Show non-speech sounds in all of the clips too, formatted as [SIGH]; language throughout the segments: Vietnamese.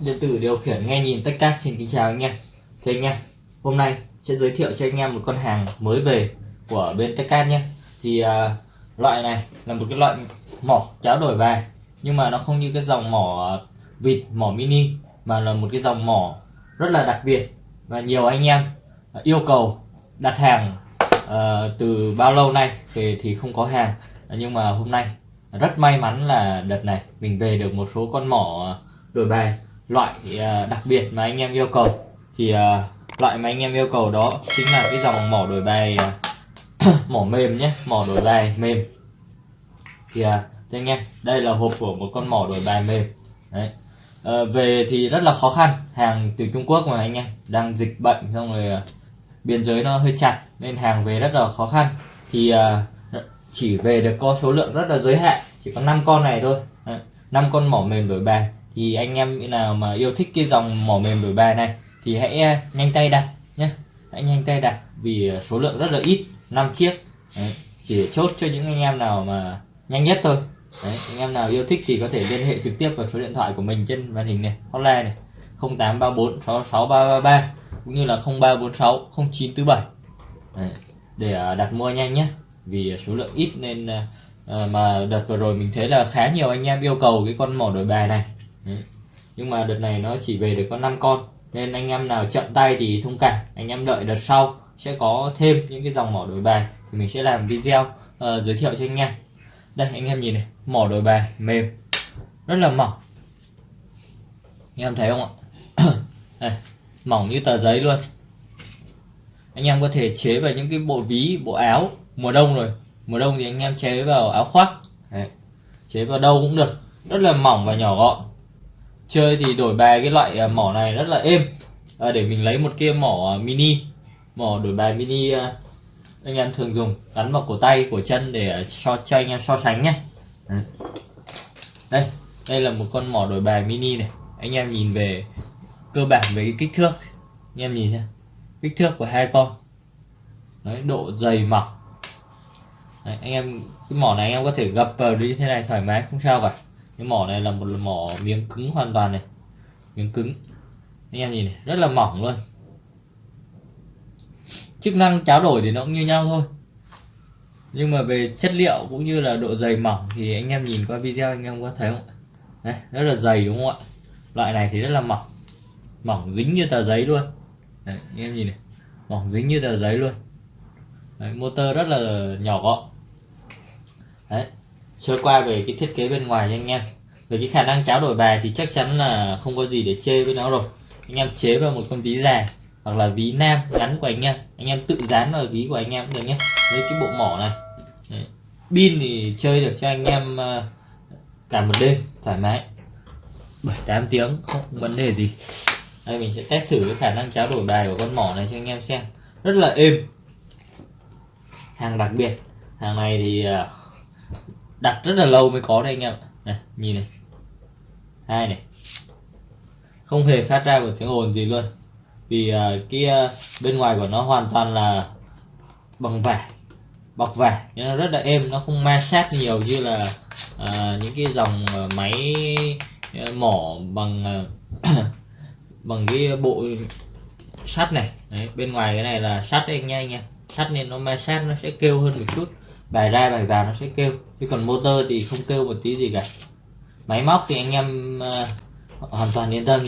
điện tử điều khiển nghe nhìn tất cả xin kính chào anh em. Thế anh em hôm nay sẽ giới thiệu cho anh em một con hàng mới về của bên Techcast nhé. Thì uh, loại này là một cái loại mỏ cháo đổi về nhưng mà nó không như cái dòng mỏ à, vịt mỏ mini mà là một cái dòng mỏ rất là đặc biệt. Và nhiều anh em à, yêu cầu đặt hàng uh, từ bao lâu nay về thì không có hàng. Nhưng mà hôm nay rất may mắn là đợt này mình về được một số con mỏ đổi bài loại ờ, đặc biệt mà anh em yêu cầu. Thì ờ, loại mà anh em yêu cầu đó chính là cái dòng mỏ đổi bài ờ, [COUGHS] mỏ mềm nhé mỏ đổi bài mềm. Thì cho anh em đây là hộp của một con mỏ đổi bài mềm. Đấy. À, về thì rất là khó khăn hàng từ Trung Quốc mà anh em đang dịch bệnh xong rồi biên giới nó hơi chặt nên hàng về rất là khó khăn. Thì uh, chỉ về được có số lượng rất là giới hạn chỉ có 5 con này thôi. Năm con mỏ mềm đổi bài thì anh em nào mà yêu thích cái dòng mỏ mềm đổi bài này thì hãy à, nhanh tay đặt nhé hãy nhanh tay đặt vì à, số lượng rất là ít 5 chiếc. Đấy, chỉ chốt cho những anh em nào mà nhanh nhất thôi. Đấy, anh em nào yêu thích thì có thể liên hệ trực tiếp vào số điện thoại của mình trên màn hình này hotline này 0834 66333 cũng như là 0346 0947 Đấy, để à, đặt mua nhanh nhé vì số lượng ít nên mà đợt vừa rồi mình thấy là khá nhiều anh em yêu cầu cái con mỏ đổi bài này nhưng mà đợt này nó chỉ về được có 5 con. Nên anh em nào chậm tay thì thông cảm. Anh em đợi đợt sau sẽ có thêm những cái dòng mỏ đổi bài thì mình sẽ làm video uh, giới thiệu cho anh em. Đây anh em nhìn này mỏ đổi bài mềm rất là mỏng. Anh em thấy không ạ? [COUGHS] Đây, mỏng như tờ giấy luôn. Anh em có thể chế vào những cái bộ ví bộ áo mùa đông rồi. Mùa đông thì anh em chế vào áo khoác. Đấy. chế vào đâu cũng được. Rất là mỏng và nhỏ gọn chơi thì đổi bài cái loại à, mỏ này rất là êm. À, để mình lấy một kia mỏ à, mini. Mỏ đổi bài mini à, anh em thường dùng. Gắn vào cổ tay cổ chân để so cho anh em so sánh nhé đây đây là một con mỏ đổi bài mini này. Anh em nhìn về cơ bản về cái kích thước. Anh em nhìn nhé kích thước của hai con. Đấy, độ dày mỏng. Đấy, anh em cái mỏ này anh em có thể gập vào như thế này thoải mái không sao cả cái mỏ này là một mỏ miếng cứng hoàn toàn này. Miếng cứng. Anh em nhìn này rất là mỏng luôn. Chức năng tráo đổi thì nó cũng như nhau thôi. Nhưng mà về chất liệu cũng như là độ dày mỏng thì anh em nhìn qua video anh em có thấy không Đấy, rất là dày đúng không ạ? Loại này thì rất là mỏng. Mỏng dính như tờ giấy luôn. Đấy, anh em nhìn này. Mỏng dính như tờ giấy luôn. Đấy, motor rất là nhỏ gọn. Đấy, sơ qua về cái thiết kế bên ngoài cho anh em. Về cái khả năng cháo đổi bài thì chắc chắn là không có gì để chê với nó rồi. Anh em chế vào một con ví già hoặc là ví nam ngắn của anh em. Anh em tự dán vào ví của anh em cũng được nhé với cái bộ mỏ này. Đấy. pin thì chơi được cho anh em ờ, cả một đêm, thoải mái. 7 8 tiếng, không vấn đề gì. Đây, mình sẽ test thử cái khả năng cháo đổi bài của con mỏ này cho anh em xem. Rất là êm. Hàng đặc biệt. Hàng này thì ờ, đặt rất là lâu mới có đây anh em này nhìn này. Hai này. Không hề phát ra một tiếng ồn gì luôn. Vì uh, cái uh, bên ngoài của nó hoàn toàn là bằng vải bọc vải. Nên nó rất là êm nó không ma sát nhiều như là uh, những cái dòng uh, máy uh, mỏ bằng uh, [COUGHS] bằng cái bộ sắt này. Đấy, bên ngoài cái này là sắt anh nha anh em sắt nên nó ma sát nó sẽ kêu hơn một chút bài ra bài vào nó sẽ kêu. Chứ còn motor thì không kêu một tí gì cả. Máy móc thì anh em uh, hoàn toàn yên tâm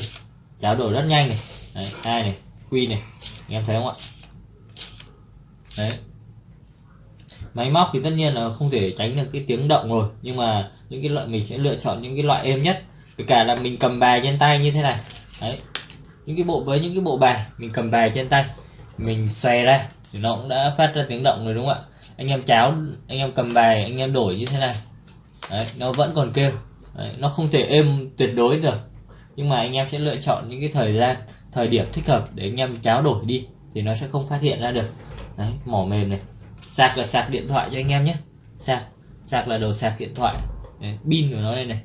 cháo đổi rất nhanh này. Đấy, hai này quy này. Anh em thấy không ạ? Đấy. Máy móc thì tất nhiên là không thể tránh được cái tiếng động rồi. Nhưng mà những cái loại mình sẽ lựa chọn những cái loại êm nhất. Kể cả là mình cầm bài trên tay như thế này. Đấy. Những cái bộ với những cái bộ bài mình cầm bài trên tay mình xòe ra thì nó cũng đã phát ra tiếng động rồi đúng không ạ? Anh em cháo anh em cầm bài anh em đổi như thế này. Đấy, nó vẫn còn kêu đấy, nó không thể êm tuyệt đối được. Nhưng mà anh em sẽ lựa chọn những cái thời gian thời điểm thích hợp để anh em cháo đổi đi thì nó sẽ không phát hiện ra được. Đấy mỏ mềm này. Sạc là sạc điện thoại cho anh em nhé. Sạc sạc là đầu sạc điện thoại. Đấy, pin của nó đây này.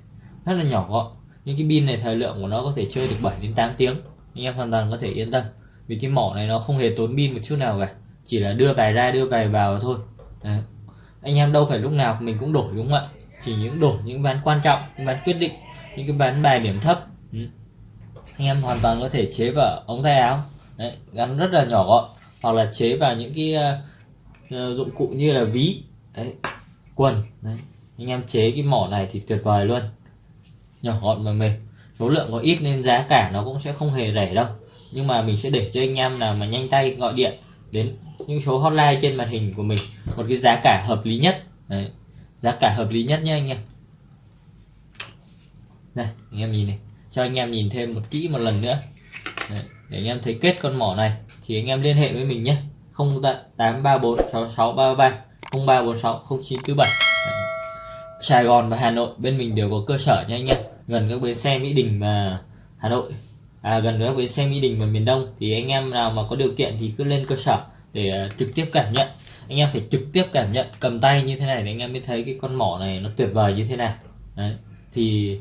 Rất là nhỏ gọn. Những cái pin này thời lượng của nó có thể chơi được 7 đến 8 tiếng. Anh em hoàn toàn có thể yên tâm. Vì cái mỏ này nó không hề tốn pin một chút nào cả. Chỉ là đưa bài ra đưa bài vào thôi. Đấy. anh em đâu phải lúc nào mình cũng đổi đúng không ạ? Chỉ những đổi những ván quan trọng những ván quyết định những cái ván bài điểm thấp. Ừ. anh em hoàn toàn có thể chế vào ống tay áo. Đấy, gắn rất là nhỏ gọn. Hoặc là chế vào những cái uh, dụng cụ như là ví đấy, quần đấy. anh em chế cái mỏ này thì tuyệt vời luôn. Nhỏ gọn và mềm. Số lượng có ít nên giá cả nó cũng sẽ không hề rẻ đâu. Nhưng mà mình sẽ để cho anh em nào mà nhanh tay gọi điện đến những số hotline trên màn hình của mình. Một cái giá cả hợp lý nhất. Đấy. giá cả hợp lý nhất nhé anh em. Này anh em nhìn này. Cho anh em nhìn thêm một kỹ một lần nữa. Đấy. để anh em thấy kết con mỏ này, thì anh em liên hệ với mình nhé 0834 6633 0346 0947 Sài Gòn và Hà Nội, bên mình đều có cơ sở nha anh em. Gần các bến xe Mỹ Đình và Hà Nội à, gần các bến xe Mỹ Đình và miền Đông thì anh em nào mà có điều kiện thì cứ lên cơ sở để uh, trực tiếp cảm nhận. Anh em phải trực tiếp cảm nhận cầm tay như thế này để anh em mới thấy cái con mỏ này nó tuyệt vời như thế nào đấy thì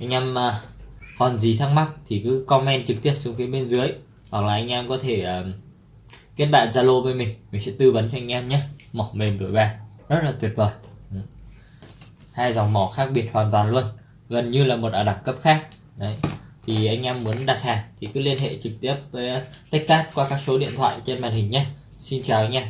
anh em uh, còn gì thắc mắc thì cứ comment trực tiếp xuống phía bên dưới hoặc là anh em có thể uh, kết bạn Zalo với mình mình sẽ tư vấn cho anh em nhé. Mỏ mềm đổi vàng rất là tuyệt vời. Hai dòng mỏ khác biệt hoàn toàn luôn gần như là một ở đẳng cấp khác. Đấy thì anh em muốn đặt hàng thì cứ liên hệ trực tiếp với Techcast qua các số điện thoại trên màn hình nhé. Xin chào anh em.